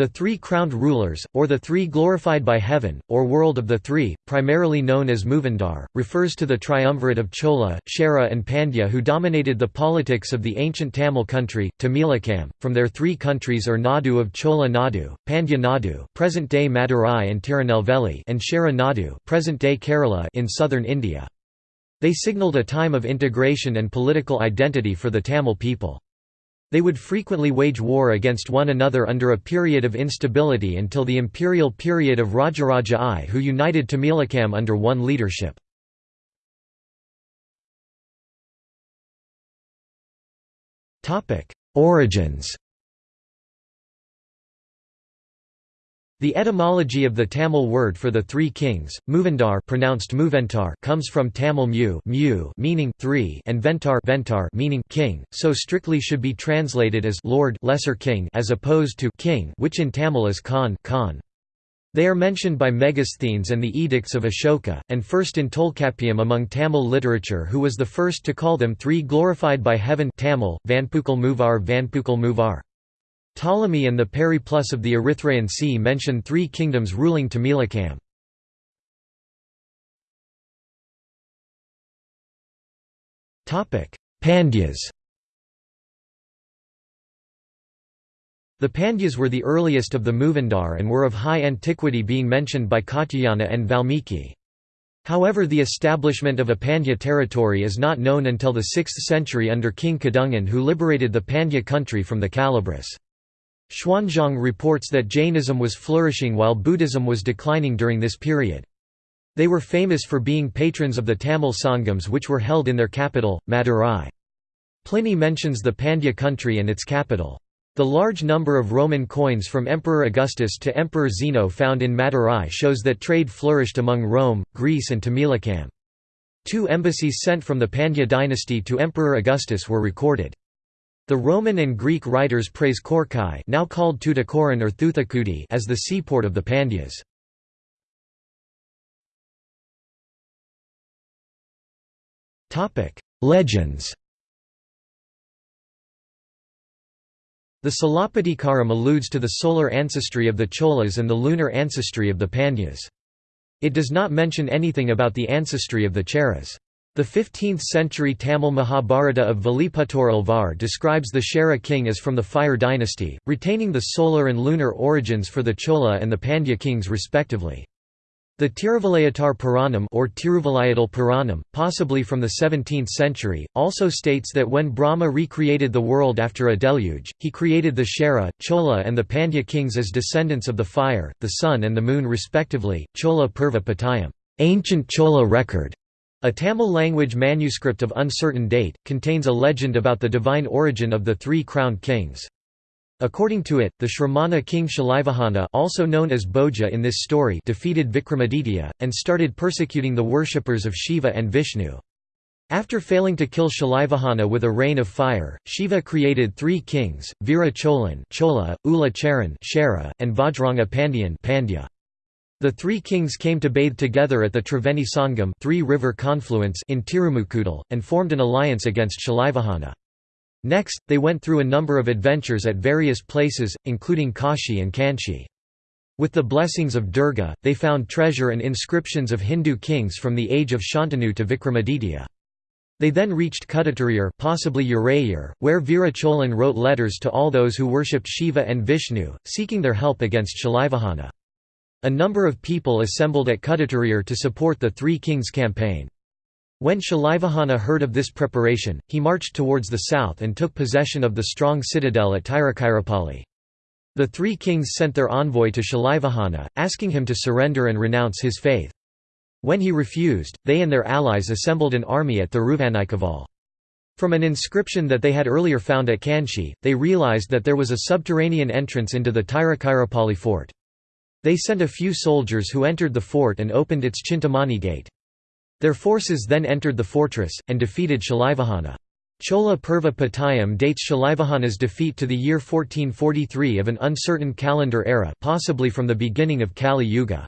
The Three Crowned Rulers, or the Three Glorified by Heaven, or World of the Three, primarily known as Moovendar, refers to the triumvirate of Chola, Chera and Pandya who dominated the politics of the ancient Tamil country, Tamilakam, from their three countries or Nadu of Chola Nadu, Pandya Nadu present-day Madurai and Tirunelveli and Chera Nadu present-day Kerala in southern India. They signalled a time of integration and political identity for the Tamil people. They would frequently wage war against one another under a period of instability until the imperial period of Rajaraja I who united Tamilakam under one leadership. Origins The etymology of the Tamil word for the three kings, Moovendar pronounced Muventar comes from Tamil mu, mu meaning three and Ventar, Ventar meaning king, so strictly should be translated as Lord lesser king as opposed to king which in Tamil is Khan, Khan. They are mentioned by Megasthenes and the Edicts of Ashoka, and first in Tolkappiyam among Tamil literature who was the first to call them three glorified by heaven Tamil, Vanpukal Muvar Vanpukal Muvar. Ptolemy and the Periplus of the Erythraean Sea mention three kingdoms ruling Tamilakam. Pandyas The Pandyas were the earliest of the Moovendar and were of high antiquity being mentioned by Katyayana and Valmiki. However the establishment of a Pandya territory is not known until the 6th century under King Kadungon who liberated the Pandya country from the Kalabris. Xuanzang reports that Jainism was flourishing while Buddhism was declining during this period. They were famous for being patrons of the Tamil Sangams which were held in their capital, Madurai. Pliny mentions the Pandya country and its capital. The large number of Roman coins from Emperor Augustus to Emperor Zeno found in Madurai shows that trade flourished among Rome, Greece and Tamilakam. Two embassies sent from the Pandya dynasty to Emperor Augustus were recorded. The Roman and Greek writers praise Korkai now called Tuticorin or Thoothukudi as the seaport of the Pandyas. Legends The Silappatikaram alludes to the solar ancestry of the Cholas and the lunar ancestry of the Pandyas. It does not mention anything about the ancestry of the Cheras. The 15th-century Tamil Mahabharata of Valiputtur Alvar describes the Chera king as from the Fire dynasty, retaining the solar and lunar origins for the Chola and the Pandya kings respectively. The Tiruvalayatar Puranam or Tiruvalayatal Puranam, possibly from the 17th century, also states that when Brahma recreated the world after a deluge, he created the Chera, Chola and the Pandya kings as descendants of the fire, the sun and the moon respectively. Chola Purva Patayam, ancient Chola record, a Tamil-language manuscript of uncertain date, contains a legend about the divine origin of the three crowned kings. According to it, the Shramana king Shalivahana also known as Bhoja in this story defeated Vikramaditya, and started persecuting the worshippers of Shiva and Vishnu. After failing to kill Shalivahana with a rain of fire, Shiva created three kings, Veera Cholan Chola, Ula Cheran and Vajranga Pandyan Pandya. The three kings came to bathe together at the Triveni Sangam three-river confluence in Tirumukudal, and formed an alliance against Shalivahana. Next, they went through a number of adventures at various places, including Kashi and Kanchi. With the blessings of Durga, they found treasure and inscriptions of Hindu kings from the age of Shantanu to Vikramaditya. They then reached Kuttatturayur possibly Urayur, where Veera Cholan wrote letters to all those who worshipped Shiva and Vishnu, seeking their help against Shalivahana. A number of people assembled at Kuttatturayur to support the Three Kings campaign. When Shalivahana heard of this preparation, he marched towards the south and took possession of the strong citadel at Tiruchirappalli. The three kings sent their envoy to Shalivahana, asking him to surrender and renounce his faith. When he refused, they and their allies assembled an army at Thiruvanaikaval. From an inscription that they had earlier found at Kanchi, they realized that there was a subterranean entrance into the Tiruchirappalli fort. They sent a few soldiers who entered the fort and opened its Chintamani gate. Their forces then entered the fortress, and defeated Shalivahana. Chola Purva Patayam dates Shalivahana's defeat to the year 1443 of an uncertain calendar era possibly from the beginning of Kali Yuga.